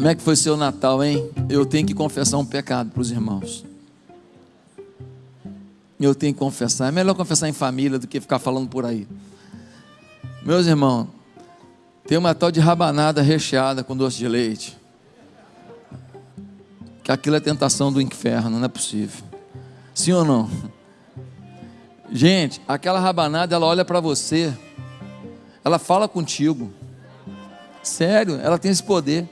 Como é que foi seu Natal, hein? Eu tenho que confessar um pecado para os irmãos. Eu tenho que confessar. É melhor confessar em família do que ficar falando por aí. Meus irmãos, tem uma tal de rabanada recheada com doce de leite. Que aquilo é tentação do inferno, não é possível. Sim ou não? Gente, aquela rabanada, ela olha para você, ela fala contigo. Sério, ela tem esse poder.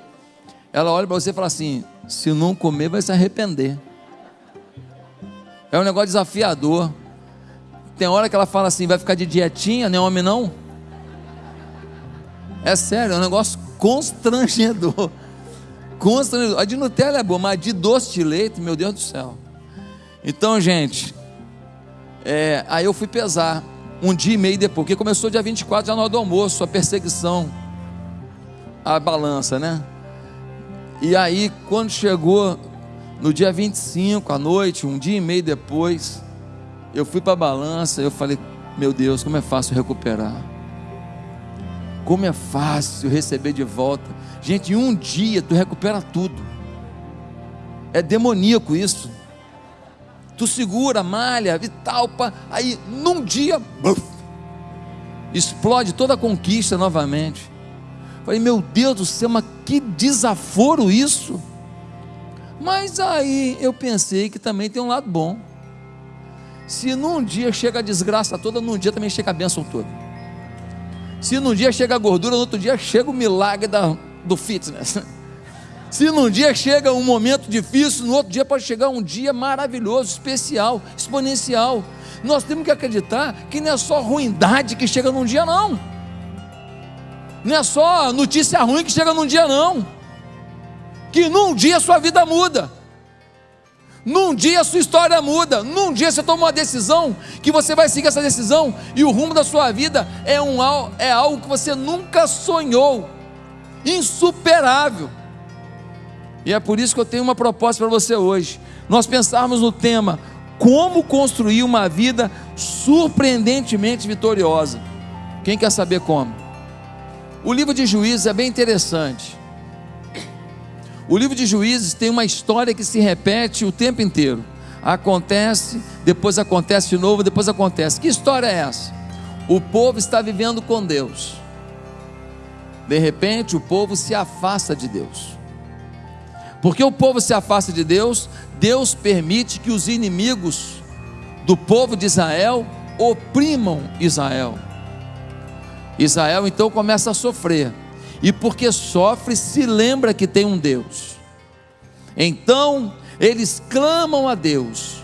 Ela olha para você e fala assim: se não comer, vai se arrepender. É um negócio desafiador. Tem hora que ela fala assim: vai ficar de dietinha, nem homem não? É sério, é um negócio constrangedor. Constrangedor. A de Nutella é boa, mas a de doce de leite, meu Deus do céu. Então, gente, é, aí eu fui pesar um dia e meio depois, porque começou dia 24, já na hora do almoço, a perseguição, a balança, né? E aí, quando chegou no dia 25 à noite, um dia e meio depois, eu fui para a balança, eu falei, meu Deus, como é fácil recuperar. Como é fácil receber de volta. Gente, em um dia tu recupera tudo. É demoníaco isso tu segura, malha tal, aí num dia, buf, explode toda a conquista novamente. Falei, meu Deus do céu, mas que desaforo isso. Mas aí eu pensei que também tem um lado bom. Se num dia chega a desgraça toda, num dia também chega a bênção toda. Se num dia chega a gordura, no outro dia chega o milagre da, do fitness. Se num dia chega um momento difícil, no outro dia pode chegar um dia maravilhoso, especial, exponencial. Nós temos que acreditar que não é só ruindade que chega num dia, não. Não é só notícia ruim que chega num dia, não. Que num dia sua vida muda. Num dia sua história muda. Num dia você toma uma decisão que você vai seguir essa decisão e o rumo da sua vida é, um, é algo que você nunca sonhou. Insuperável. E é por isso que eu tenho uma proposta para você hoje. Nós pensarmos no tema como construir uma vida surpreendentemente vitoriosa. Quem quer saber como? O livro de Juízes é bem interessante. O livro de Juízes tem uma história que se repete o tempo inteiro. Acontece, depois acontece de novo, depois acontece. Que história é essa? O povo está vivendo com Deus. De repente, o povo se afasta de Deus. Porque o povo se afasta de Deus, Deus permite que os inimigos do povo de Israel oprimam Israel. Israel então começa a sofrer, e porque sofre, se lembra que tem um Deus. Então eles clamam a Deus,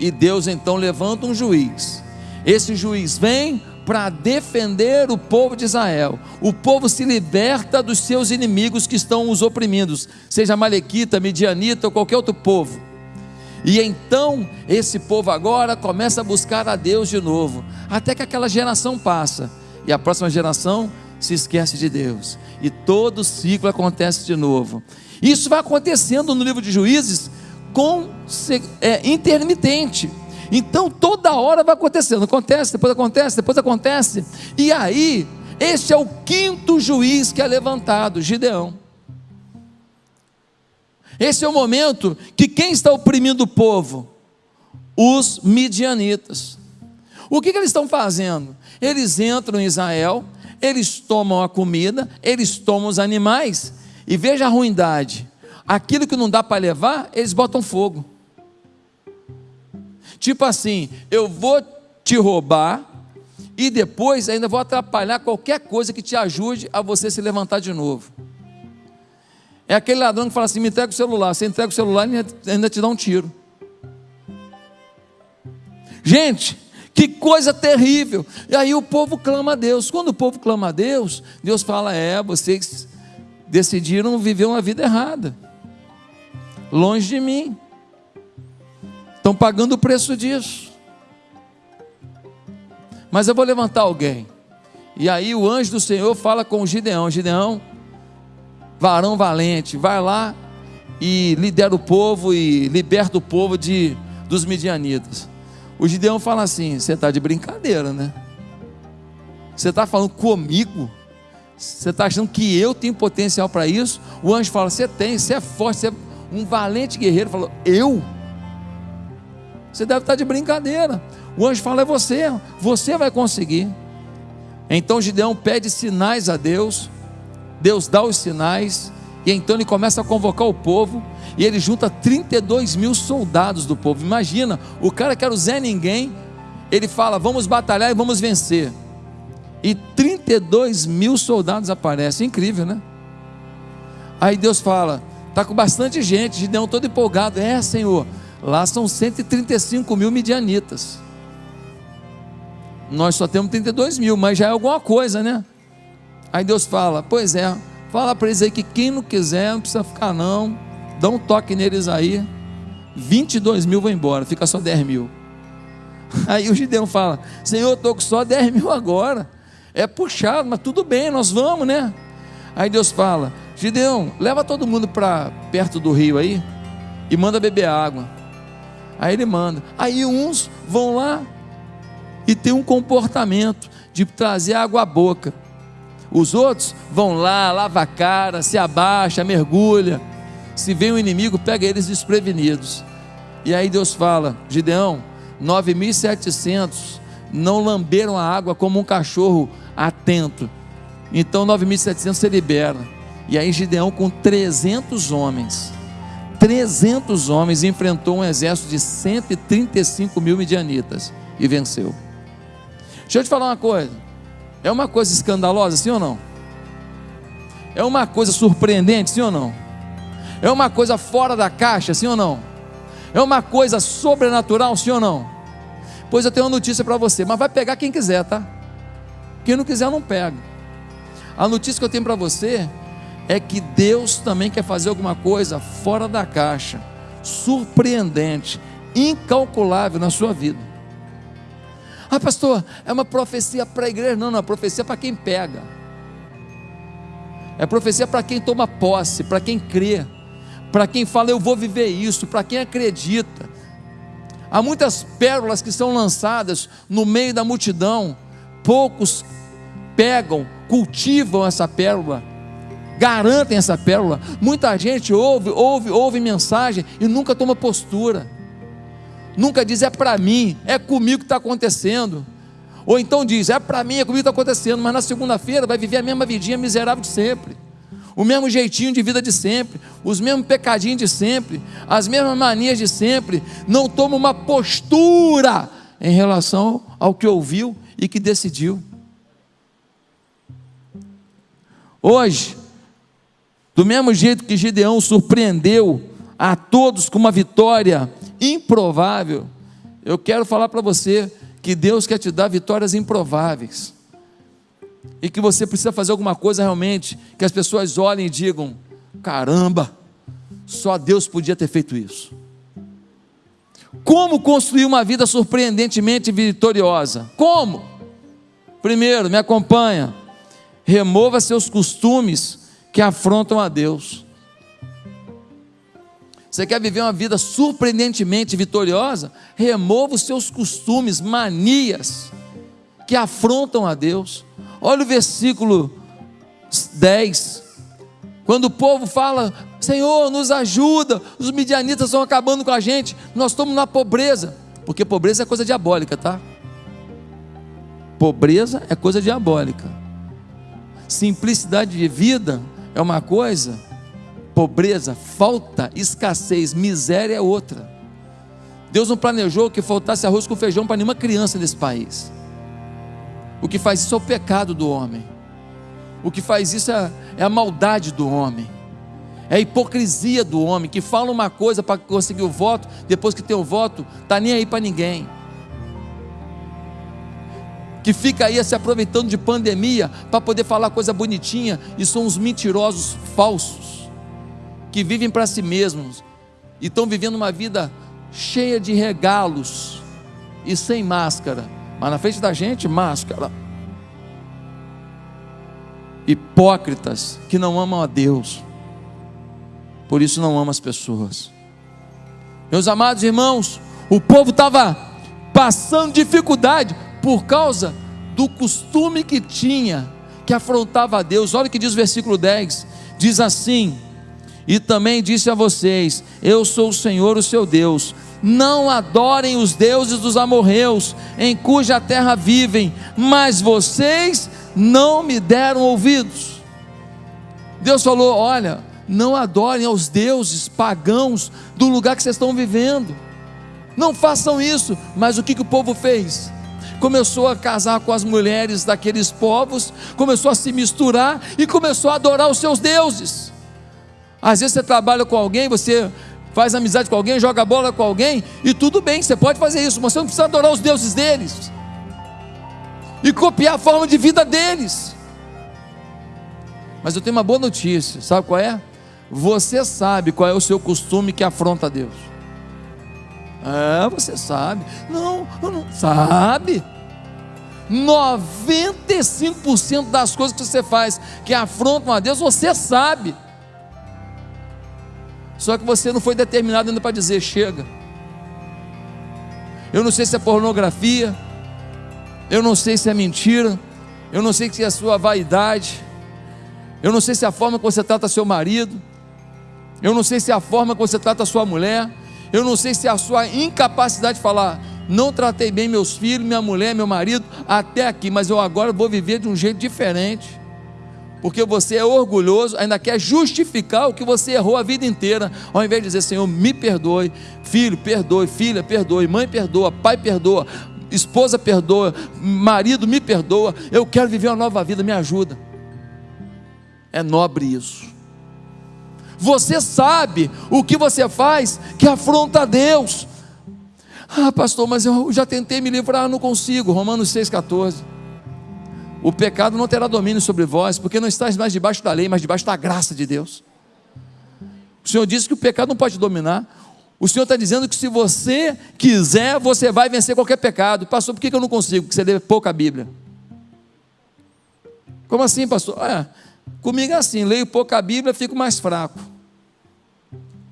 e Deus então levanta um juiz. Esse juiz vem, para defender o povo de Israel. O povo se liberta dos seus inimigos que estão os oprimindo, seja Malequita, Midianita ou qualquer outro povo. E então esse povo agora começa a buscar a Deus de novo, até que aquela geração passa e a próxima geração se esquece de Deus, e todo ciclo acontece de novo. Isso vai acontecendo no livro de Juízes com é, intermitente. Então toda hora vai acontecendo, acontece, depois acontece, depois acontece. E aí, este é o quinto juiz que é levantado, Gideão. Esse é o momento que quem está oprimindo o povo? Os midianitas. O que, que eles estão fazendo? Eles entram em Israel, eles tomam a comida, eles tomam os animais, e veja a ruindade: aquilo que não dá para levar, eles botam fogo. Tipo assim, eu vou te roubar e depois ainda vou atrapalhar qualquer coisa que te ajude a você se levantar de novo. É aquele ladrão que fala assim: me entrega o celular. Você entrega o celular e ainda te dá um tiro. Gente, que coisa terrível. E aí o povo clama a Deus. Quando o povo clama a Deus, Deus fala: é, vocês decidiram viver uma vida errada, longe de mim. Estão pagando o preço disso. Mas eu vou levantar alguém. E aí o anjo do Senhor fala com Gideão: Gideão, varão valente, vai lá e lidera o povo e liberta o povo de, dos midianitas. O Gideão fala assim: Você está de brincadeira, né? Você está falando comigo? Você está achando que eu tenho potencial para isso? O anjo fala: Você tem, você é forte, você é um valente guerreiro. Falou: Eu? Você deve estar de brincadeira. O anjo fala: É você, você vai conseguir. Então Gideão pede sinais a Deus, Deus dá os sinais, e então ele começa a convocar o povo, e ele junta 32 mil soldados do povo. Imagina, o cara que era o Zé Ninguém, ele fala: Vamos batalhar e vamos vencer e 32 mil soldados aparecem. Incrível, né? Aí Deus fala: está com bastante gente, Gideão todo empolgado. É, Senhor, lá são 135 mil midianitas. Nós só temos 32 mil, mas já é alguma coisa, né? Aí Deus fala: Pois é, fala para eles aí que quem não quiser, não precisa ficar, não. Dá um toque neles aí. 22 mil vão embora, fica só 10 mil. Aí o Gideão fala: Senhor, estou com só 10 mil agora é puxado, mas tudo bem, nós vamos, né? Aí Deus fala: Gideão, leva todo mundo para perto do rio aí e manda beber água. Aí ele manda. Aí uns vão lá e tem um comportamento de trazer água à boca. Os outros vão lá, lava a cara, se abaixa, mergulha. Se vem um inimigo, pega eles desprevenidos. E aí Deus fala: Gideão, 9.700 não lamberam a água como um cachorro atento. Então 9.700 se libera. E aí Gideão com 300 homens, 300 homens enfrentou um exército de 135 mil midianitas e venceu. Deixa eu te falar uma coisa. É uma coisa escandalosa, sim ou não? É uma coisa surpreendente, sim ou não? É uma coisa fora da caixa, sim ou não? É uma coisa sobrenatural, sim ou não? Pois eu tenho uma notícia para você, mas vai pegar quem quiser, tá? Quem não quiser, não pega. A notícia que eu tenho para você é que Deus também quer fazer alguma coisa fora da caixa, surpreendente, incalculável na sua vida. Ah, pastor, é uma profecia para a igreja? Não, não, é profecia para quem pega. É profecia para quem toma posse, para quem crê, para quem fala eu vou viver isso, para quem acredita. Há muitas pérolas que são lançadas no meio da multidão, poucos pegam, cultivam essa pérola, garantem essa pérola. Muita gente ouve, ouve, ouve mensagem e nunca toma postura. Nunca diz é para mim, é comigo que está acontecendo. Ou então diz, é para mim, é comigo que está acontecendo, mas na segunda-feira vai viver a mesma vidinha miserável de sempre. O mesmo jeitinho de vida de sempre, os mesmos pecadinhos de sempre, as mesmas manias de sempre, não toma uma postura em relação ao que ouviu e que decidiu. Hoje, do mesmo jeito que Gideão surpreendeu a todos com uma vitória improvável, eu quero falar para você que Deus quer te dar vitórias improváveis. E que você precisa fazer alguma coisa realmente que as pessoas olhem e digam: caramba, só Deus podia ter feito isso. Como construir uma vida surpreendentemente vitoriosa? Como? Primeiro, me acompanha remova seus costumes que afrontam a Deus. Você quer viver uma vida surpreendentemente vitoriosa? Remova os seus costumes, manias que afrontam a Deus. Olha o versículo 10. Quando o povo fala, Senhor, nos ajuda, os midianitas estão acabando com a gente, nós estamos na pobreza, porque pobreza é coisa diabólica, tá? Pobreza é coisa diabólica. Simplicidade de vida é uma coisa, pobreza, falta, escassez, miséria é outra. Deus não planejou que faltasse arroz com feijão para nenhuma criança nesse país. O que faz isso é o pecado do homem. O que faz isso é, é a maldade do homem. É a hipocrisia do homem que fala uma coisa para conseguir o voto, depois que tem o voto, está nem aí para ninguém que fica aí se aproveitando de pandemia para poder falar coisa bonitinha, e são os mentirosos falsos, que vivem para si mesmos e estão vivendo uma vida cheia de regalos e sem máscara, mas na frente da gente, máscara. Hipócritas que não amam a Deus, por isso não amam as pessoas. Meus amados irmãos, o povo estava passando dificuldade, por causa do costume que tinha, que afrontava a Deus. Olha o que diz o versículo 10: diz assim: E também disse a vocês: Eu sou o Senhor, o seu Deus. Não adorem os deuses dos amorreus, em cuja terra vivem, mas vocês não me deram ouvidos. Deus falou: Olha, não adorem aos deuses pagãos do lugar que vocês estão vivendo. Não façam isso. Mas o que, que o povo fez? Começou a casar com as mulheres daqueles povos, começou a se misturar e começou a adorar os seus deuses. Às vezes você trabalha com alguém, você faz amizade com alguém, joga bola com alguém, e tudo bem, você pode fazer isso, mas você não precisa adorar os deuses deles e copiar a forma de vida deles. Mas eu tenho uma boa notícia, sabe qual é? Você sabe qual é o seu costume que afronta Deus. É, você sabe. Não, não sabe. 95% das coisas que você faz que afrontam a Deus, você sabe. Só que você não foi determinado ainda para dizer chega. Eu não sei se é pornografia, eu não sei se é mentira, eu não sei se é a sua vaidade, eu não sei se é a forma que você trata seu marido, eu não sei se é a forma que você trata sua mulher, eu não sei se é a sua incapacidade de falar, não tratei bem meus filhos, minha mulher, meu marido, até aqui, mas eu agora vou viver de um jeito diferente. Porque você é orgulhoso, ainda quer justificar o que você errou a vida inteira, ao invés de dizer, Senhor, me perdoe, filho, perdoe, filha, perdoe, mãe, perdoa, pai, perdoa, esposa, perdoa, marido, me perdoa, eu quero viver uma nova vida, me ajuda. É nobre isso. Você sabe o que você faz que afronta a Deus. Ah, pastor, mas eu já tentei me livrar, não consigo. Romanos 6,14. O pecado não terá domínio sobre vós, porque não estás mais debaixo da lei, mas debaixo da graça de Deus. O Senhor disse que o pecado não pode dominar. O Senhor está dizendo que se você quiser, você vai vencer qualquer pecado. Pastor, por que eu não consigo? Porque você lê pouca Bíblia. Como assim, pastor? É, Comigo é assim, leio pouca Bíblia, fico mais fraco.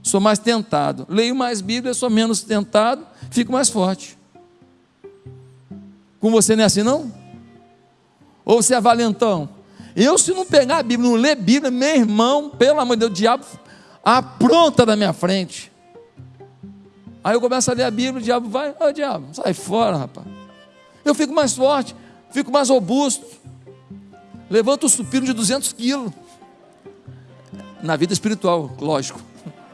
Sou mais tentado. Leio mais Bíblia, sou menos tentado, fico mais forte. Com você não é assim, não? Ou você é valentão? Eu, se não pegar a Bíblia, não ler Bíblia, meu irmão, pelo amor de Deus, o diabo apronta na minha frente. Aí eu começo a ler a Bíblia, o diabo vai, ô oh, diabo, sai fora, rapaz. Eu fico mais forte, fico mais robusto levanta o supino de 200 quilos. Na vida espiritual, lógico.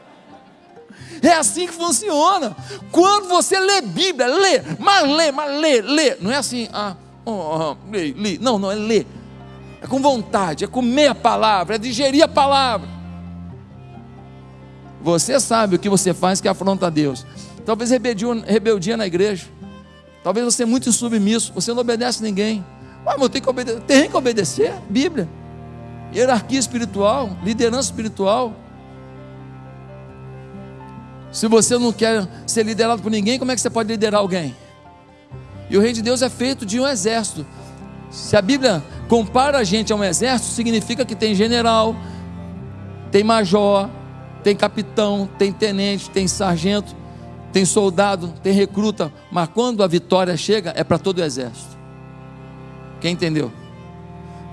É assim que funciona. Quando você lê Bíblia, lê, mas lê, mas lê, lê. Não é assim, ah, oh, lê, lê. Não, não, é ler. É com vontade, é comer a palavra, é digerir a palavra. Você sabe o que você faz que afronta a Deus. Talvez rebeldia, rebeldia na igreja. Talvez você é muito submisso, você não obedece a ninguém. Mas eu tenho que obedecer, tem que obedecer, Bíblia. Hierarquia espiritual, liderança espiritual. Se você não quer ser liderado por ninguém, como é que você pode liderar alguém? E o reino de Deus é feito de um exército. Se a Bíblia compara a gente a um exército, significa que tem general, tem major, tem capitão, tem tenente, tem sargento, tem soldado, tem recruta, mas quando a vitória chega, é para todo o exército. Quem entendeu?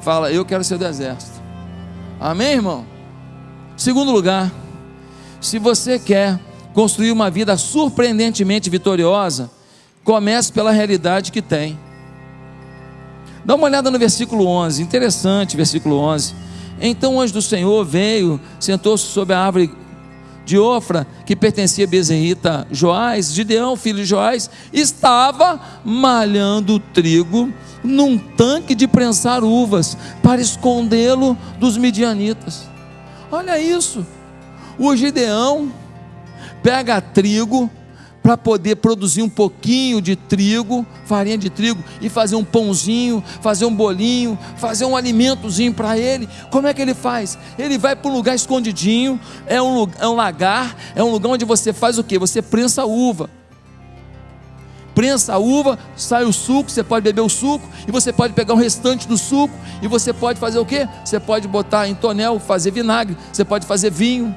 Fala, eu quero ser do exército. Amém, irmão? Segundo lugar, se você quer construir uma vida surpreendentemente vitoriosa, comece pela realidade que tem. Dá uma olhada no versículo 11, interessante, versículo 11. Então o anjo do Senhor veio, sentou-se sobre a árvore de Ofra, que pertencia a Bezerrita Joás, Gideão, filho de Joás, estava malhando trigo num tanque de prensar uvas para escondê-lo dos midianitas. Olha isso. O Gideão pega trigo para poder produzir um pouquinho de trigo, farinha de trigo, e fazer um pãozinho, fazer um bolinho, fazer um alimentozinho para ele. Como é que ele faz? Ele vai para um lugar escondidinho, é um, é um lagar, é um lugar onde você faz o que? Você prensa uva prensa a uva, sai o suco, você pode beber o suco, e você pode pegar o restante do suco, e você pode fazer o que? Você pode botar em tonel, fazer vinagre, você pode fazer vinho.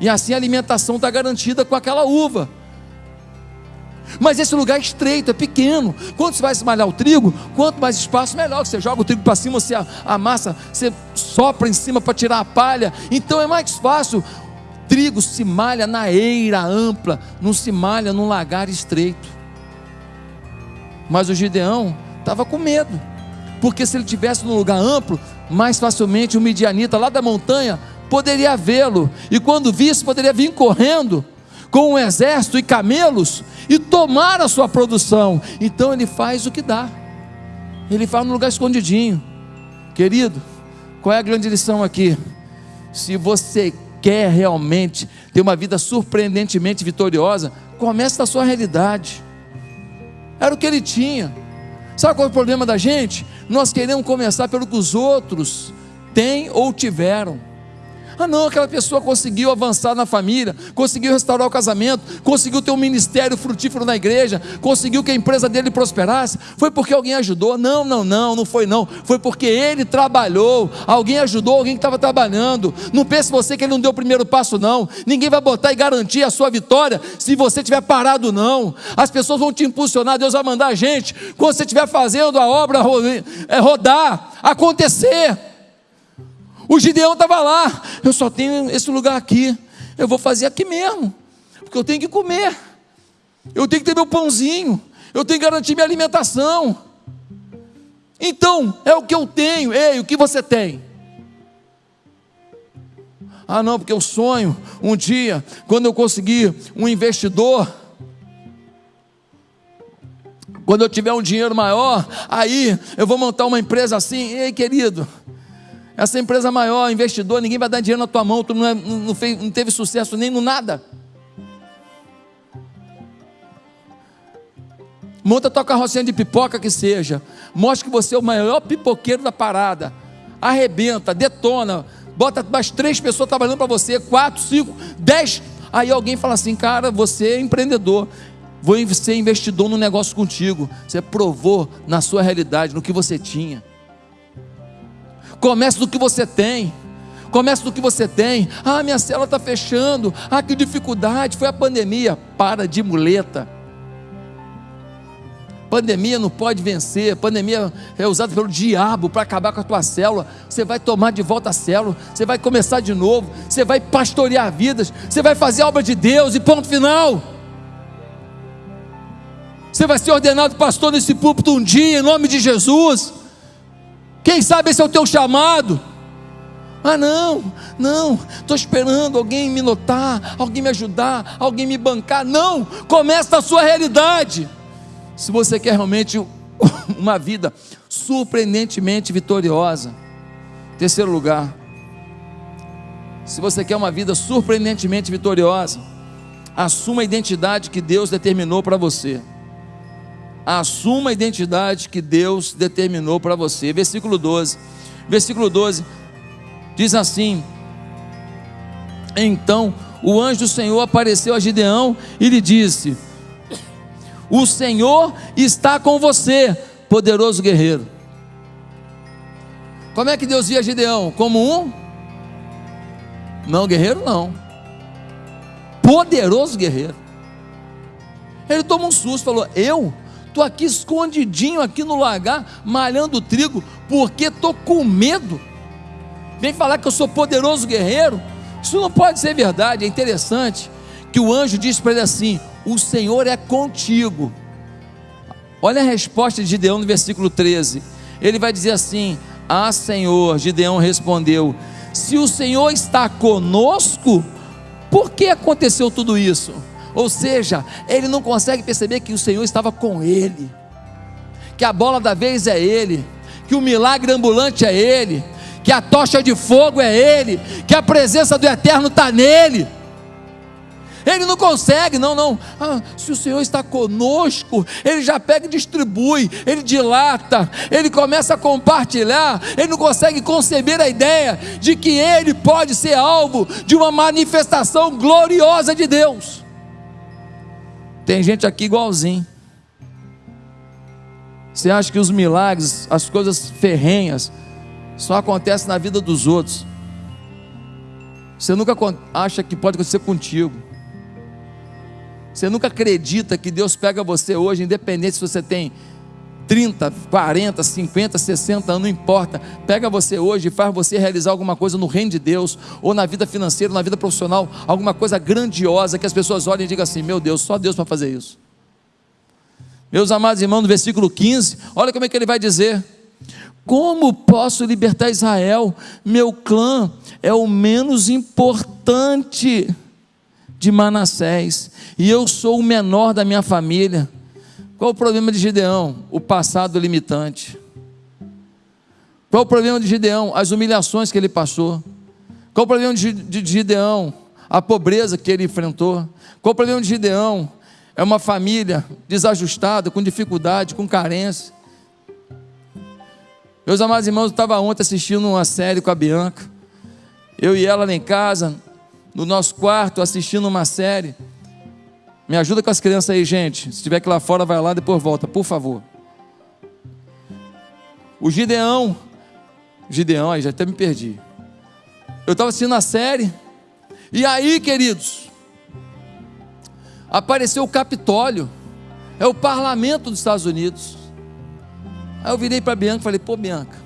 E assim a alimentação está garantida com aquela uva. Mas esse lugar é estreito, é pequeno. Quando você vai esmalhar o trigo, quanto mais espaço, melhor. Você joga o trigo para cima, você amassa, você sopra em cima para tirar a palha. Então é mais fácil. Trigo se malha na eira ampla, não se malha num lagar estreito. Mas o Gideão estava com medo, porque se ele tivesse num lugar amplo, mais facilmente o midianita lá da montanha poderia vê-lo, e quando visse, poderia vir correndo com um exército e camelos e tomar a sua produção. Então ele faz o que dá. Ele faz no lugar escondidinho. Querido, qual é a grande lição aqui? Se você quer realmente ter uma vida surpreendentemente vitoriosa, comece da sua realidade. Era o que ele tinha. Sabe qual é o problema da gente? Nós queremos começar pelo que os outros têm ou tiveram. Ah, não, aquela pessoa conseguiu avançar na família, conseguiu restaurar o casamento, conseguiu ter um ministério frutífero na igreja, conseguiu que a empresa dele prosperasse. Foi porque alguém ajudou? Não, não, não, não foi não. Foi porque ele trabalhou. Alguém ajudou alguém que estava trabalhando. Não pense você que ele não deu o primeiro passo, não. Ninguém vai botar e garantir a sua vitória se você estiver parado, não. As pessoas vão te impulsionar, Deus vai mandar a gente quando você estiver fazendo a obra é, rodar, acontecer. O Gideão estava lá, eu só tenho esse lugar aqui, eu vou fazer aqui mesmo, porque eu tenho que comer, eu tenho que ter meu pãozinho, eu tenho que garantir minha alimentação. Então, é o que eu tenho, ei, o que você tem? Ah, não, porque eu sonho um dia, quando eu conseguir um investidor, quando eu tiver um dinheiro maior, aí eu vou montar uma empresa assim. Ei, querido, essa empresa maior, investidor, ninguém vai dar dinheiro na tua mão, tu não, é, não, fez, não teve sucesso nem no nada. Monta tua carrocinha de pipoca que seja. Mostre que você é o maior pipoqueiro da parada. Arrebenta, detona. Bota mais três pessoas trabalhando para você, quatro, cinco, dez. Aí alguém fala assim, cara, você é empreendedor. Vou ser investidor no negócio contigo. Você provou na sua realidade, no que você tinha. Comece do que você tem. Comece do que você tem. Ah, minha cela está fechando. Ah, que dificuldade. Foi a pandemia. Para de muleta. Pandemia não pode vencer. Pandemia é usada pelo diabo para acabar com a tua célula. Você vai tomar de volta a célula. Você vai começar de novo. Você vai pastorear vidas. Você vai fazer a obra de Deus. E ponto final. Você vai ser ordenado pastor nesse púlpito um dia, em nome de Jesus. Quem sabe esse é o teu chamado? Ah, não, não, estou esperando alguém me notar, alguém me ajudar, alguém me bancar. Não, começa a sua realidade. Se você quer realmente uma vida surpreendentemente vitoriosa, terceiro lugar, se você quer uma vida surpreendentemente vitoriosa, assuma a identidade que Deus determinou para você assuma a identidade que Deus determinou para você. Versículo 12. Versículo 12 diz assim: Então o anjo do Senhor apareceu a Gideão e lhe disse: O Senhor está com você, poderoso guerreiro. Como é que Deus via Gideão? Como um? Não, guerreiro não. Poderoso guerreiro. Ele toma um susto, falou: Eu? Estou aqui escondidinho aqui no lagar, malhando trigo, porque estou com medo. Vem falar que eu sou poderoso guerreiro. Isso não pode ser verdade. É interessante que o anjo diz para ele assim: O Senhor é contigo. Olha a resposta de Gideão no versículo 13. Ele vai dizer assim: Ah, Senhor, Gideão respondeu: Se o Senhor está conosco, por que aconteceu tudo isso? Ou seja, ele não consegue perceber que o Senhor estava com ele, que a bola da vez é ele, que o milagre ambulante é ele, que a tocha de fogo é ele, que a presença do eterno está nele. Ele não consegue, não, não. Ah, se o Senhor está conosco, ele já pega e distribui, ele dilata, ele começa a compartilhar, ele não consegue conceber a ideia de que ele pode ser alvo de uma manifestação gloriosa de Deus. Tem gente aqui igualzinho. Você acha que os milagres, as coisas ferrenhas, só acontecem na vida dos outros. Você nunca acha que pode acontecer contigo. Você nunca acredita que Deus pega você hoje, independente se você tem 30, 40, 50, 60 anos, não importa. Pega você hoje e faz você realizar alguma coisa no reino de Deus, ou na vida financeira, na vida profissional, alguma coisa grandiosa que as pessoas olhem e digam assim: meu Deus, só Deus para fazer isso. Meus amados irmãos, no versículo 15, olha como é que ele vai dizer: Como posso libertar Israel? Meu clã é o menos importante de Manassés, e eu sou o menor da minha família. Qual o problema de Gideão? O passado limitante. Qual o problema de Gideão? As humilhações que ele passou. Qual o problema de Gideão? A pobreza que ele enfrentou. Qual o problema de Gideão? É uma família desajustada, com dificuldade, com carência. Meus amados irmãos, eu estava ontem assistindo uma série com a Bianca. Eu e ela lá em casa, no nosso quarto, assistindo uma série. Me ajuda com as crianças aí, gente. Se tiver que lá fora, vai lá, depois volta, por favor. O Gideão. Gideão, aí já até me perdi. Eu estava assistindo a série. E aí, queridos, apareceu o Capitólio. É o parlamento dos Estados Unidos. Aí eu virei para Bianca e falei: pô, Bianca,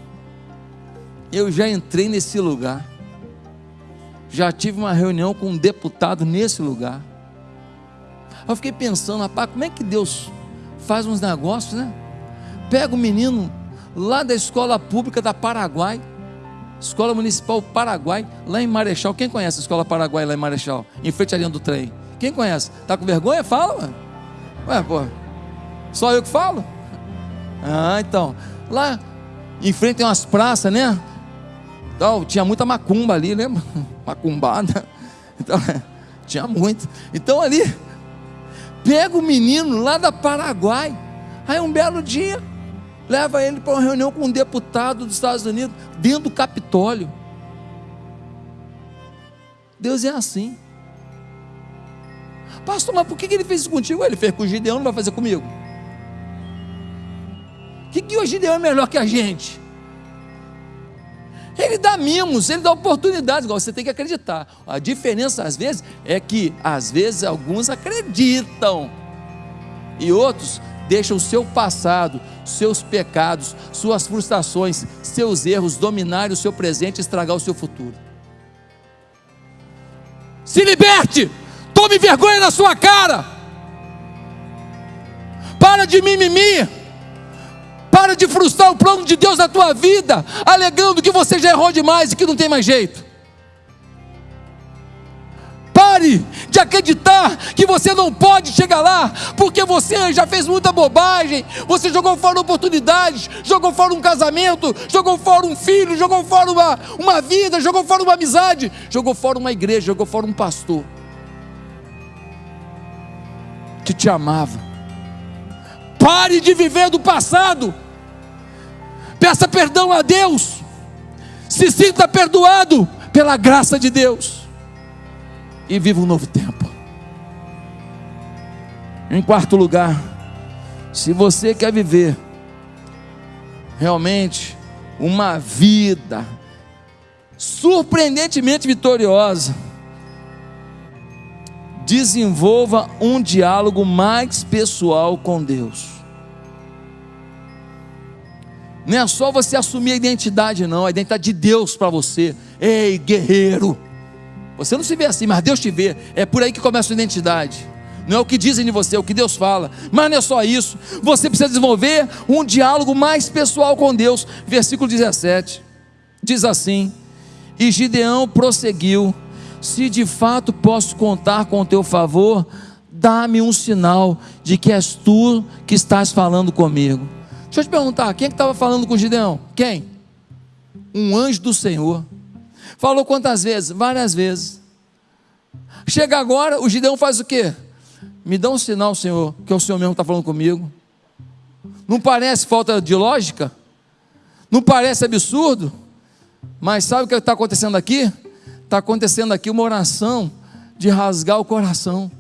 eu já entrei nesse lugar. Já tive uma reunião com um deputado nesse lugar eu fiquei pensando, rapaz, como é que Deus faz uns negócios, né? Pega o menino lá da escola pública da Paraguai, Escola Municipal Paraguai, lá em Marechal. Quem conhece a Escola Paraguai lá em Marechal? Em frente à linha do trem. Quem conhece? Tá com vergonha? Fala, mano. Ué, pô. Só eu que falo? Ah, então. Lá em frente tem umas praças, né? Então, tinha muita macumba ali, lembra? Macumbada. Então, tinha muito. Então ali pega o menino lá da Paraguai, aí um belo dia, leva ele para uma reunião com um deputado dos Estados Unidos, dentro do Capitólio. Deus é assim. Pastor, mas por que ele fez isso contigo? Ele fez com o Gideão, não vai fazer comigo. O que, que o Gideão é melhor que a gente? Ele dá mimos, ele dá oportunidades, igual você tem que acreditar. A diferença, às vezes, é que, às vezes, alguns acreditam e outros deixam o seu passado, seus pecados, suas frustrações, seus erros dominarem o seu presente e estragar o seu futuro. Se liberte, tome vergonha na sua cara, para de mimimi. Para de frustrar o plano de Deus na tua vida, alegando que você já errou demais e que não tem mais jeito. Pare de acreditar que você não pode chegar lá, porque você já fez muita bobagem, você jogou fora oportunidades, jogou fora um casamento, jogou fora um filho, jogou fora uma, uma vida, jogou fora uma amizade, jogou fora uma igreja, jogou fora um pastor que te amava. Pare de viver do passado. Peça perdão a Deus. Se sinta perdoado pela graça de Deus. E viva um novo tempo. Em quarto lugar, se você quer viver realmente uma vida surpreendentemente vitoriosa, desenvolva um diálogo mais pessoal com Deus. Não é só você assumir a identidade, não, a identidade de Deus para você. Ei, guerreiro. Você não se vê assim, mas Deus te vê. É por aí que começa a identidade. Não é o que dizem de você, é o que Deus fala. Mas não é só isso. Você precisa desenvolver um diálogo mais pessoal com Deus. Versículo 17. Diz assim: E Gideão prosseguiu: Se de fato posso contar com o teu favor, dá-me um sinal de que és tu que estás falando comigo. Deixa eu te perguntar, quem é que estava falando com Gideão? Quem? Um anjo do Senhor. Falou quantas vezes? Várias vezes. Chega agora, o Gideão faz o quê? Me dá um sinal, Senhor, que é o Senhor mesmo está falando comigo. Não parece falta de lógica? Não parece absurdo? Mas sabe o que está acontecendo aqui? Está acontecendo aqui uma oração de rasgar o coração.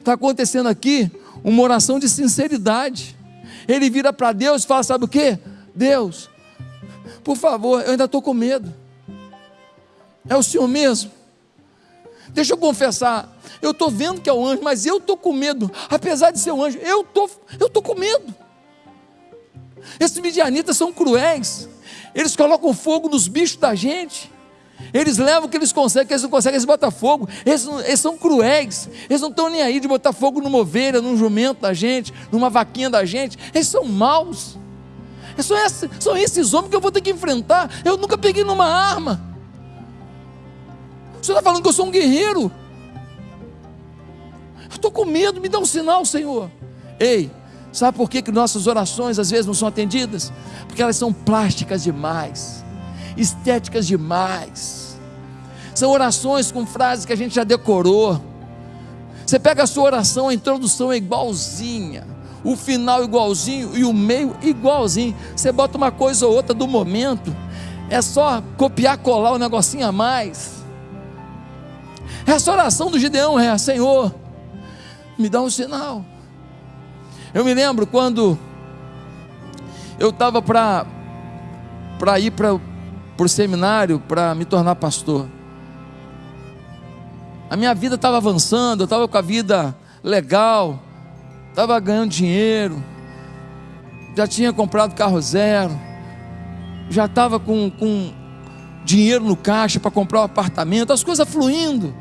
Está acontecendo aqui uma oração de sinceridade. Ele vira para Deus e fala: Sabe o que? Deus, por favor, eu ainda estou com medo. É o Senhor mesmo. Deixa eu confessar, Eu estou vendo que é o anjo, mas eu estou com medo. Apesar de ser um anjo, eu tô, estou tô com medo. Esses midianitas são cruéis. Eles colocam fogo nos bichos da gente. Eles levam o que eles conseguem, que eles não conseguem, eles botam fogo. Eles, eles são cruéis. Eles não estão nem aí de botar fogo numa ovelha, num jumento da gente, numa vaquinha da gente. Eles são maus. São esses, são esses homens que eu vou ter que enfrentar. Eu nunca peguei numa arma. O Senhor está falando que eu sou um guerreiro. Eu estou com medo, me dá um sinal, Senhor. Ei, sabe por que, que nossas orações às vezes não são atendidas? Porque elas são plásticas demais, estéticas demais. São orações com frases que a gente já decorou. Você pega a sua oração, a introdução é igualzinha o final igualzinho e o meio igualzinho. Você bota uma coisa ou outra do momento, é só copiar, colar um negocinho a mais. Essa oração do Gideão é: Senhor, me dá um sinal. Eu me lembro quando eu estava para ir para o seminário para me tornar pastor. A minha vida estava avançando, eu estava com a vida legal, estava ganhando dinheiro, já tinha comprado carro zero, já estava com, com dinheiro no caixa para comprar um apartamento, as coisas fluindo.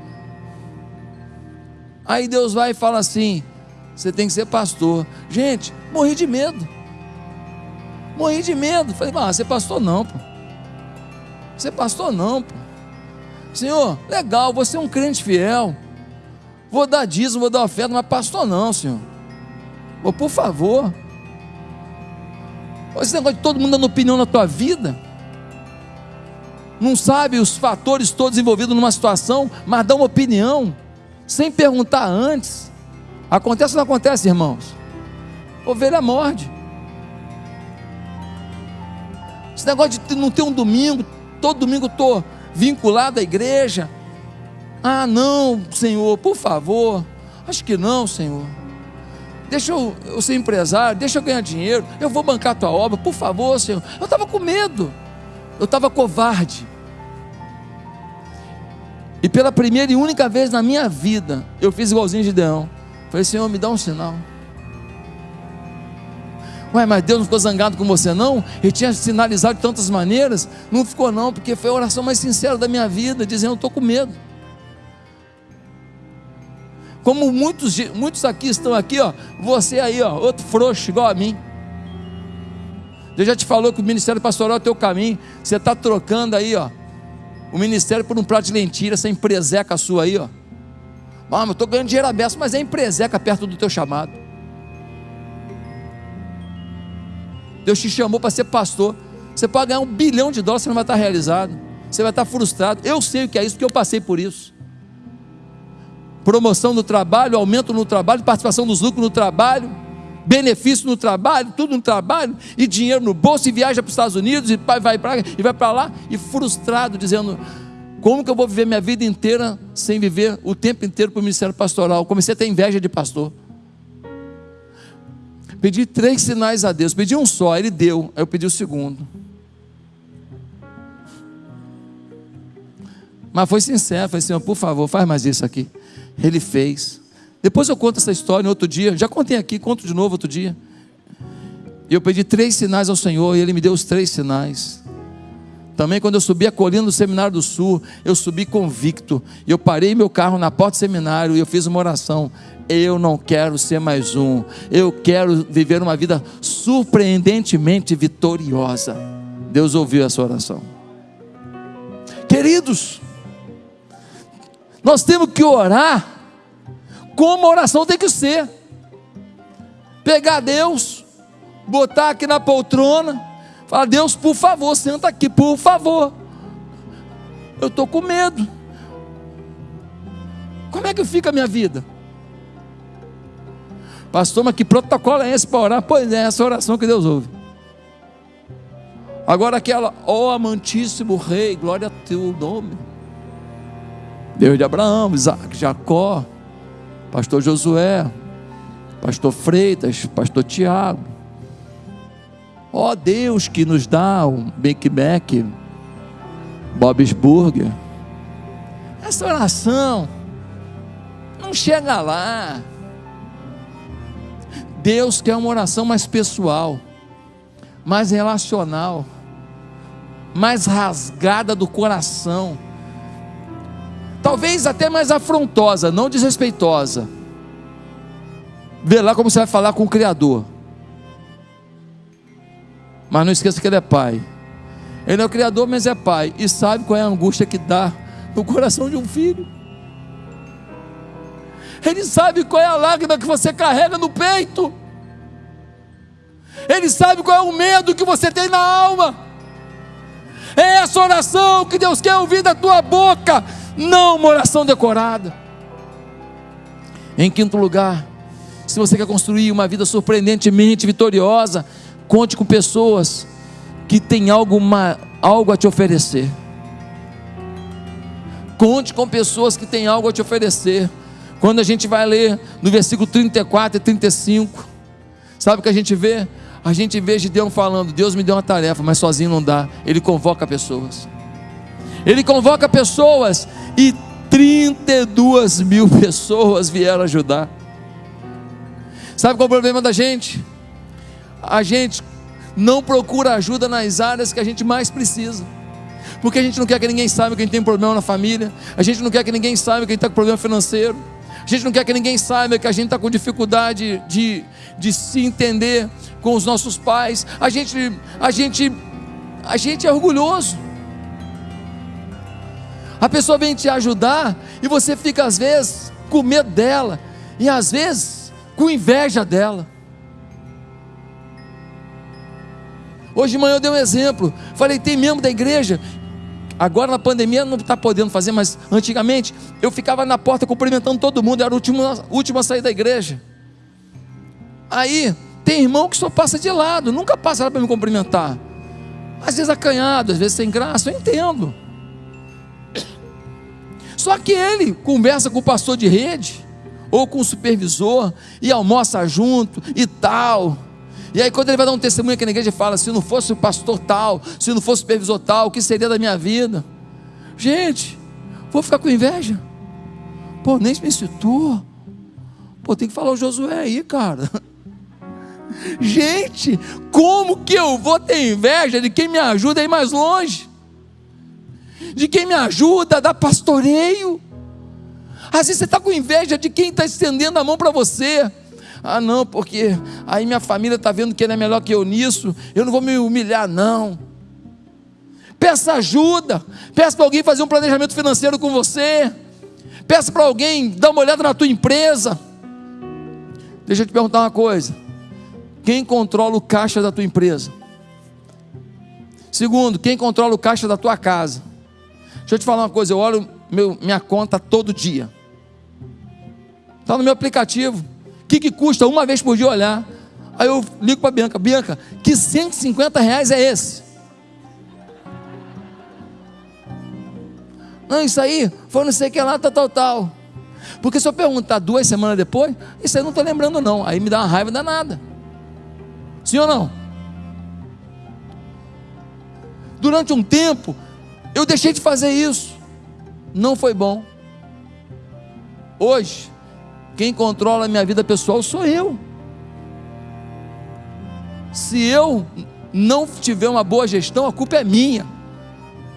Aí Deus vai e fala assim: você tem que ser pastor. Gente, morri de medo. Morri de medo. Falei, ah, ser pastor não, pô. Ser pastor não, pô. Senhor, legal, você é um crente fiel. Vou dar dízimo, vou dar oferta, mas pastor não, senhor. Oh, por favor. Esse negócio de todo mundo dando opinião na tua vida. Não sabe os fatores todos envolvidos numa situação, mas dá uma opinião, sem perguntar antes. Acontece ou não acontece, irmãos? Ovelha morde. Esse negócio de não ter um domingo, todo domingo estou vinculado à igreja. Ah, não, Senhor, por favor. Acho que não, Senhor deixa eu, eu ser empresário, deixa eu ganhar dinheiro, eu vou bancar a tua obra, por favor, Senhor. Eu estava com medo, eu estava covarde. E pela primeira e única vez na minha vida, eu fiz igualzinho de Deão. Falei, Senhor, me dá um sinal. Ué, mas Deus não ficou zangado com você, não? Ele tinha sinalizado de tantas maneiras. Não ficou, não, porque foi a oração mais sincera da minha vida, dizendo: Eu estou com medo. Como muitos, muitos aqui estão aqui, ó, você aí, ó, outro frouxo igual a mim. Deus já te falou que o ministério pastoral é o teu caminho. Você está trocando aí, ó, o ministério por um prato de lentilha, essa empreseca sua aí, ó. Ah, mas eu estou ganhando dinheiro aberto, mas é empreseca perto do teu chamado. Deus te chamou para ser pastor. Você pode ganhar um bilhão de dólares, você não vai estar realizado. Você vai estar frustrado. Eu sei o que é isso, porque eu passei por isso promoção no trabalho, aumento no trabalho, participação dos lucros no trabalho, benefício no trabalho, tudo no trabalho, e dinheiro no bolso, e viaja para os Estados Unidos, e vai para e vai para lá, e frustrado, dizendo: como que eu vou viver minha vida inteira sem viver o tempo inteiro para o ministério pastoral? Comecei a ter inveja de pastor. Pedi três sinais a Deus, pedi um só, ele deu, aí eu pedi o segundo. Mas foi sincero, falei, Senhor, por favor, faz mais isso aqui. Ele fez. Depois eu conto essa história no outro dia. Já contei aqui, conto de novo outro dia. Eu pedi três sinais ao Senhor e Ele me deu os três sinais. Também quando eu subi a colina do Seminário do Sul, eu subi convicto. Eu parei meu carro na porta do seminário e eu fiz uma oração. Eu não quero ser mais um. Eu quero viver uma vida surpreendentemente vitoriosa. Deus ouviu essa oração. Queridos, nós temos que orar como a oração tem que ser. Pegar Deus, botar aqui na poltrona, falar: Deus, por favor, senta aqui, por favor. Eu estou com medo. Como é que fica a minha vida? Pastor, mas que protocolo é esse para orar? Pois é, essa oração que Deus ouve. Agora aquela, ó oh, amantíssimo rei, glória a teu nome. Deus de Abraão, Isaac, Jacó, pastor Josué, pastor Freitas, pastor Tiago. Ó oh, Deus que nos dá um Big Mac, Bob's Burger. Essa oração não chega lá. Deus quer uma oração mais pessoal, mais relacional, mais rasgada do coração, talvez até mais afrontosa, não desrespeitosa. Vê lá como você vai falar com o Criador. Mas não esqueça que Ele é Pai. Ele é o Criador, mas é Pai. E sabe qual é a angústia que dá no coração de um filho. Ele sabe qual é a lágrima que você carrega no peito. Ele sabe qual é o medo que você tem na alma. É essa oração que Deus quer ouvir da tua boca, não uma oração decorada. Em quinto lugar, se você quer construir uma vida surpreendentemente vitoriosa, conte com pessoas que têm algo, algo a te oferecer. Conte com pessoas que têm algo a te oferecer. Quando a gente vai ler no versículo 34 e 35, sabe o que a gente vê? A gente vê Gideão falando: Deus me deu uma tarefa, mas sozinho não dá. Ele convoca pessoas. Ele convoca pessoas e 32 mil pessoas vieram ajudar. Sabe qual é o problema da gente? A gente não procura ajuda nas áreas que a gente mais precisa. Porque a gente não quer que ninguém saiba que a gente tem problema na família. A gente não quer que ninguém saiba que a gente está com problema financeiro. A gente não quer que ninguém saiba que a gente está com dificuldade de, de se entender com os nossos pais. A gente, a gente, a gente é orgulhoso. A pessoa vem te ajudar e você fica às vezes com medo dela e às vezes com inveja dela. Hoje de manhã eu dei um exemplo. Falei, tem membro da igreja Agora na pandemia não está podendo fazer, mas antigamente eu ficava na porta cumprimentando todo mundo, era o último, último a sair da igreja. Aí tem irmão que só passa de lado, nunca passa para me cumprimentar. Às vezes acanhado, às vezes sem graça, eu entendo. Só que ele conversa com o pastor de rede, ou com o supervisor, e almoça junto e tal. E aí, quando ele vai dar um testemunho aqui na igreja, ele fala: se não fosse o pastor tal, se não fosse o supervisor tal, o que seria da minha vida? Gente, vou ficar com inveja? Pô, nem me citou. Pô, tem que falar o Josué aí, cara. Gente, como que eu vou ter inveja de quem me ajuda a ir mais longe? De quem me ajuda a dar pastoreio? Às vezes você está com inveja de quem está estendendo a mão para você. Ah, não, porque aí minha família está vendo que ele é melhor que eu nisso, eu não vou me humilhar, não. Peça ajuda, peça para alguém fazer um planejamento financeiro com você, peça para alguém dar uma olhada na tua empresa. Deixa eu te perguntar uma coisa: quem controla o caixa da tua empresa? Segundo, quem controla o caixa da tua casa? Deixa eu te falar uma coisa: eu olho meu, minha conta todo dia, está no meu aplicativo. O que, que custa uma vez por dia olhar? Aí eu ligo para a Bianca: Bianca, que 150 reais é esse? Não, isso aí foi não sei o que lá, tal, tal, tal. Porque se eu perguntar duas semanas depois, isso aí não estou lembrando, não. Aí me dá uma raiva danada. Sim ou não? Durante um tempo, eu deixei de fazer isso. Não foi bom. Hoje, quem controla a minha vida pessoal sou eu. Se eu não tiver uma boa gestão, a culpa é minha.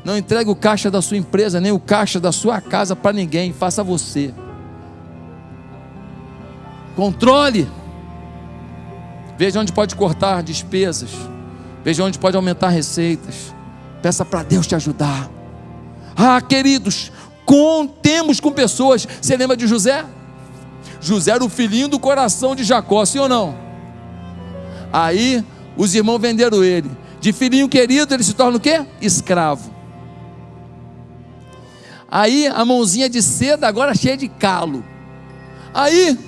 Não entregue o caixa da sua empresa, nem o caixa da sua casa para ninguém, faça você. Controle. Veja onde pode cortar despesas. Veja onde pode aumentar receitas. Peça para Deus te ajudar. Ah, queridos, contemos com pessoas. Você lembra de José? José era o filhinho do coração de Jacó, sim ou não? Aí os irmãos venderam ele. De filhinho querido, ele se torna o quê? Escravo. Aí a mãozinha de seda agora cheia de calo. Aí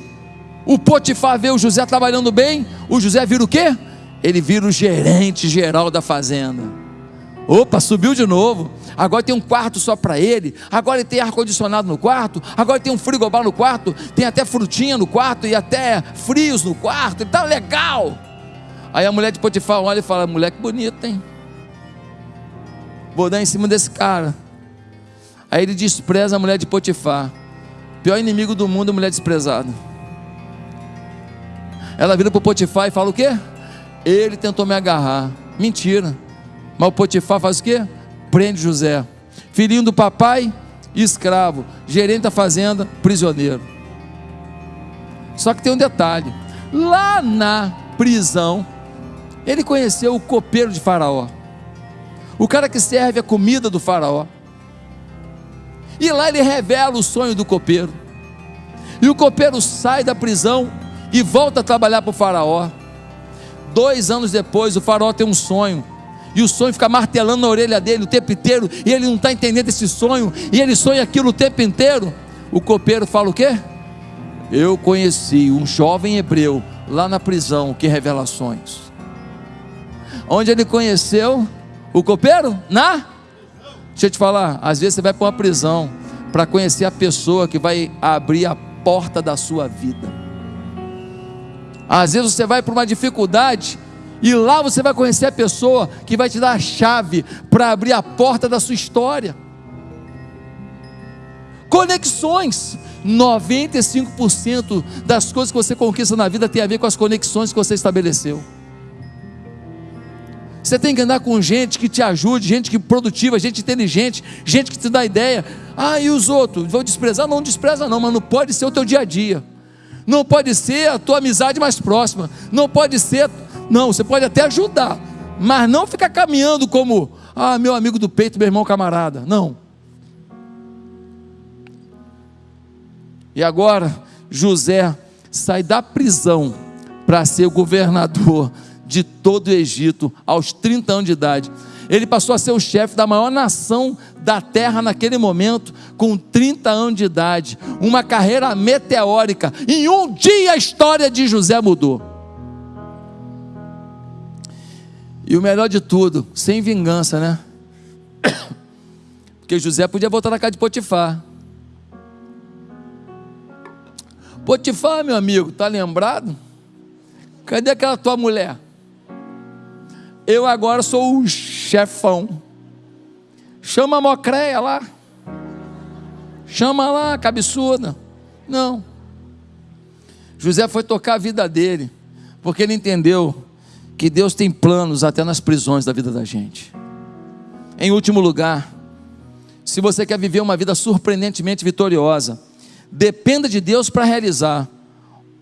o Potifar vê o José trabalhando bem, o José vira o quê? Ele vira o gerente geral da fazenda. Opa, subiu de novo agora tem um quarto só para ele, agora ele tem ar-condicionado no quarto, agora tem um frigobar no quarto, tem até frutinha no quarto e até frios no quarto, então legal. Aí a mulher de Potifar olha e fala: mulher que bonita, hein? Vou dar em cima desse cara. Aí ele despreza a mulher de Potifar. Pior inimigo do mundo é mulher desprezada. Ela vira para Potifar e fala o quê? Ele tentou me agarrar. Mentira. Mas o Potifar faz o quê? Prende José. Filhinho do papai, escravo. Gerente da fazenda, prisioneiro. Só que tem um detalhe. Lá na prisão, ele conheceu o copeiro de Faraó. O cara que serve a comida do Faraó. E lá ele revela o sonho do copeiro. E o copeiro sai da prisão e volta a trabalhar para o Faraó. Dois anos depois, o Faraó tem um sonho. E o sonho fica martelando na orelha dele o tempo inteiro. E ele não está entendendo esse sonho. E ele sonha aquilo o tempo inteiro. O copeiro fala o quê? Eu conheci um jovem hebreu lá na prisão que revelações. Onde ele conheceu o copeiro? Na? Deixa eu te falar, às vezes você vai para uma prisão para conhecer a pessoa que vai abrir a porta da sua vida. Às vezes você vai para uma dificuldade e lá você vai conhecer a pessoa que vai te dar a chave para abrir a porta da sua história. Conexões. 95% das coisas que você conquista na vida tem a ver com as conexões que você estabeleceu. Você tem que andar com gente que te ajude, gente que produtiva, gente inteligente, gente que te dá ideia. Ah, e os outros? Vou desprezar? Não despreza não, mas não pode ser o teu dia a dia. Não pode ser a tua amizade mais próxima. Não pode ser. Não, você pode até ajudar, mas não ficar caminhando como, ah, meu amigo do peito, meu irmão camarada. Não. E agora, José sai da prisão para ser governador de todo o Egito aos 30 anos de idade. Ele passou a ser o chefe da maior nação da terra naquele momento, com 30 anos de idade. Uma carreira meteórica. Em um dia a história de José mudou. E o melhor de tudo, sem vingança, né? Porque José podia voltar na casa de Potifar. Potifar, meu amigo, tá lembrado? Cadê aquela tua mulher? Eu agora sou o chefão. Chama a mocreia lá. Chama lá, cabeçuda. Não. José foi tocar a vida dele, porque ele entendeu que Deus tem planos até nas prisões da vida da gente. Em último lugar, se você quer viver uma vida surpreendentemente vitoriosa, dependa de Deus para realizar.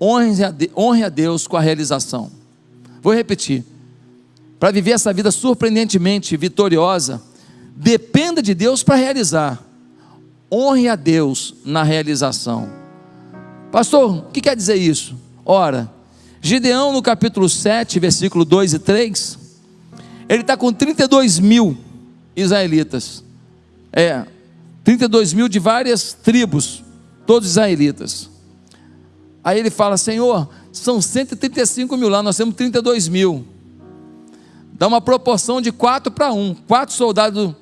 Honre a Deus com a realização. Vou repetir para viver essa vida surpreendentemente vitoriosa, dependa de Deus para realizar. Honre a Deus na realização. Pastor, o que quer dizer isso? Ora, Gideão no capítulo 7, versículo 2 e 3, ele está com 32 mil israelitas. É, 32 mil de várias tribos, todos israelitas. Aí ele fala: Senhor, são 135 mil lá, nós temos 32 mil dá uma proporção de 4 para 1. 4 soldados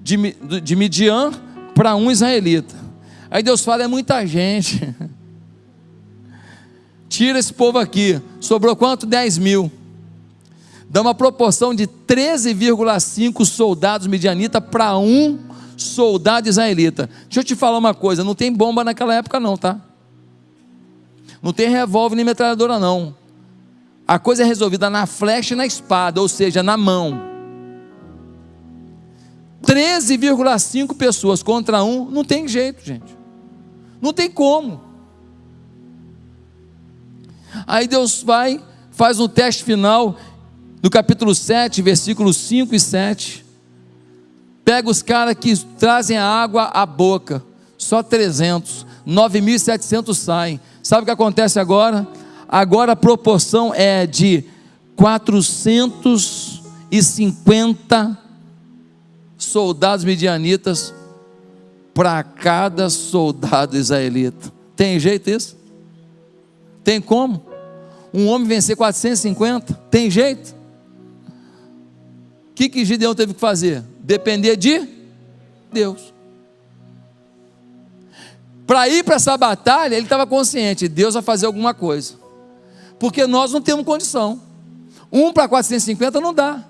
de, de Midian para um israelita. Aí Deus fala: é muita gente. Tira esse povo aqui. Sobrou quanto? 10 mil. Dá uma proporção de 13,5 soldados midianitas para um soldado israelita. Deixa eu te falar uma coisa: não tem bomba naquela época, não, tá? Não tem revólver nem metralhadora, não. A coisa é resolvida na flecha e na espada, ou seja, na mão. 13,5 pessoas contra um, não tem jeito, gente. Não tem como. Aí Deus vai, faz um teste final, no capítulo 7, versículos 5 e 7. Pega os caras que trazem a água à boca, só 300, 9.700 saem. Sabe o que acontece agora? Agora a proporção é de 450 soldados midianitas para cada soldado israelita. Tem jeito isso? Tem como? Um homem vencer 450? Tem jeito? O que, que Gideão teve que fazer? Depender de Deus. Para ir para essa batalha, ele estava consciente: Deus vai fazer alguma coisa porque nós não temos condição. Um para 450 não dá.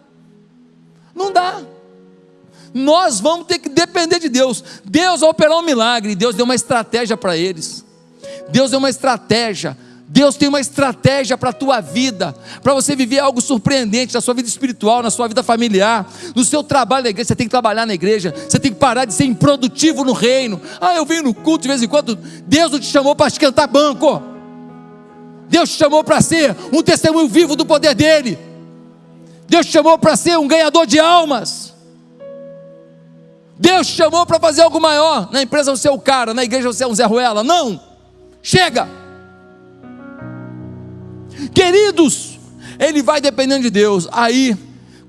Não dá. Nós vamos ter que depender de Deus. Deus vai operar um milagre. Deus deu uma estratégia para eles. Deus deu uma estratégia. Deus tem uma estratégia para a tua vida, para você viver algo surpreendente na sua vida espiritual, na sua vida familiar, no seu trabalho na igreja. Você tem que trabalhar na igreja, você tem que parar de ser improdutivo no reino. Ah, eu venho no culto de vez em quando. Deus não te chamou para esquentar banco. Deus te chamou para ser um testemunho vivo do poder dEle. Deus te chamou para ser um ganhador de almas. Deus te chamou para fazer algo maior. Na empresa você é o cara, na igreja você é um Zé Ruela. Não! Chega! Queridos, ele vai dependendo de Deus. Aí,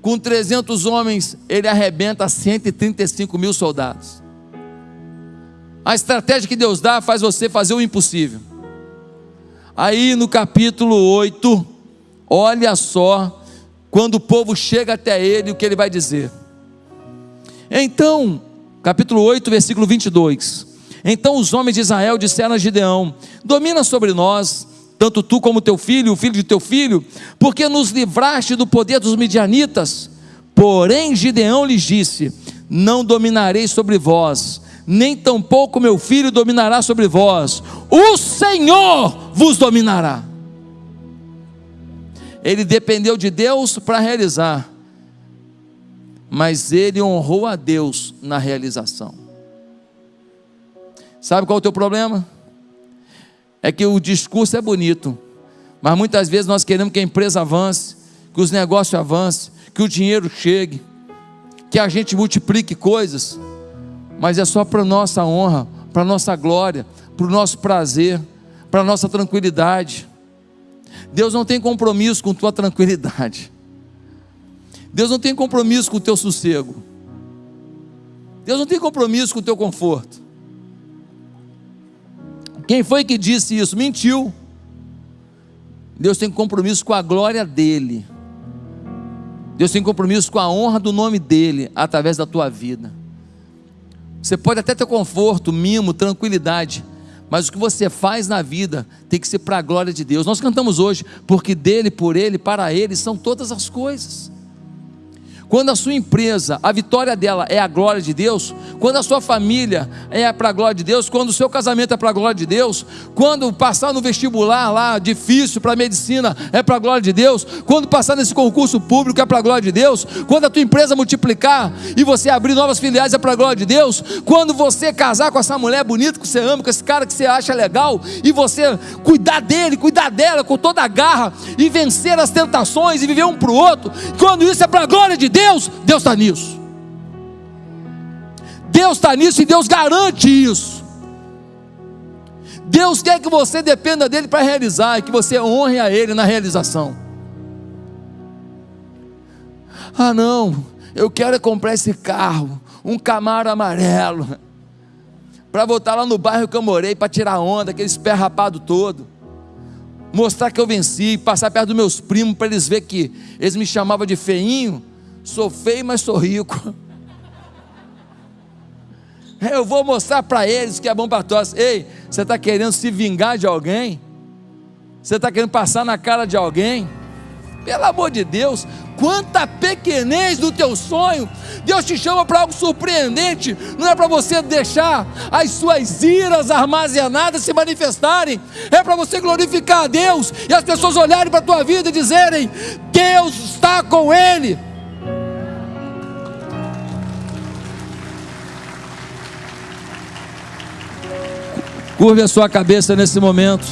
com 300 homens, ele arrebenta 135 mil soldados. A estratégia que Deus dá faz você fazer o impossível. Aí no capítulo 8, olha só, quando o povo chega até ele, o que ele vai dizer. Então, capítulo 8, versículo 22. Então os homens de Israel disseram a Gideão: Domina sobre nós, tanto tu como teu filho, o filho de teu filho, porque nos livraste do poder dos midianitas. Porém, Gideão lhes disse: Não dominarei sobre vós, nem tampouco meu filho dominará sobre vós, o Senhor vos dominará. Ele dependeu de Deus para realizar, mas ele honrou a Deus na realização. Sabe qual é o teu problema? É que o discurso é bonito, mas muitas vezes nós queremos que a empresa avance, que os negócios avancem, que o dinheiro chegue, que a gente multiplique coisas, mas é só para nossa honra, para nossa glória, para o nosso prazer, para nossa tranquilidade. Deus não tem compromisso com tua tranquilidade. Deus não tem compromisso com o teu sossego. Deus não tem compromisso com o teu conforto. Quem foi que disse isso? Mentiu. Deus tem compromisso com a glória dele. Deus tem compromisso com a honra do nome dele através da tua vida. Você pode até ter conforto, mimo, tranquilidade, mas o que você faz na vida tem que ser para a glória de Deus. Nós cantamos hoje, porque dele, por ele, para ele são todas as coisas. Quando a sua empresa, a vitória dela é a glória de Deus, quando a sua família é para a glória de Deus, quando o seu casamento é para a glória de Deus, quando passar no vestibular lá difícil para medicina é para a glória de Deus, quando passar nesse concurso público é para a glória de Deus, quando a tua empresa multiplicar e você abrir novas filiais é para a glória de Deus, quando você casar com essa mulher bonita que você ama, com esse cara que você acha legal e você cuidar dele, cuidar dela com toda a garra e vencer as tentações e viver um para o outro, quando isso é para a glória de Deus, Deus, Deus está nisso. Deus está nisso e Deus garante isso. Deus quer que você dependa dele para realizar e que você honre a ele na realização. Ah, não, eu quero comprar esse carro, um Camaro amarelo, para voltar lá no bairro que eu morei, para tirar onda, aquele pé rapado todo. Mostrar que eu venci, passar perto dos meus primos para eles verem que eles me chamavam de feinho Sou feio, mas sou rico. Eu vou mostrar para eles que é bom para todos. Ei, você está querendo se vingar de alguém? Você está querendo passar na cara de alguém? Pelo amor de Deus, quanta pequenez do teu sonho. Deus te chama para algo surpreendente. Não é para você deixar as suas iras armazenadas se manifestarem. É para você glorificar a Deus e as pessoas olharem para a tua vida e dizerem: Deus está com ele. Curve a sua cabeça nesse momento.